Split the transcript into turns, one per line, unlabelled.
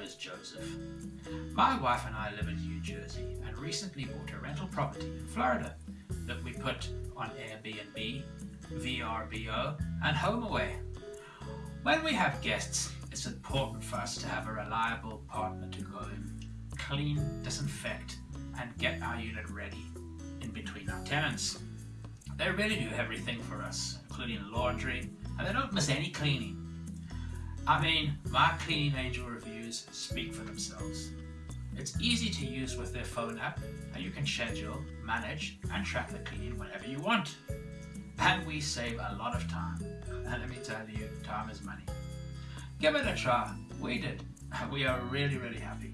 is Joseph. My wife and I live in New Jersey and recently bought a rental property in Florida that we put on Airbnb, VRBO and HomeAway. When we have guests, it's important for us to have a reliable partner to go in, clean, disinfect and get our unit ready in between our tenants. They really do everything for us, including laundry, and they don't miss any cleaning. I mean, my Cleaning Angel reviews speak for themselves. It's easy to use with their phone app and you can schedule, manage and track the cleaning whenever you want. And we save a lot of time. And let me tell you, time is money. Give it a try. We did. We are really, really happy.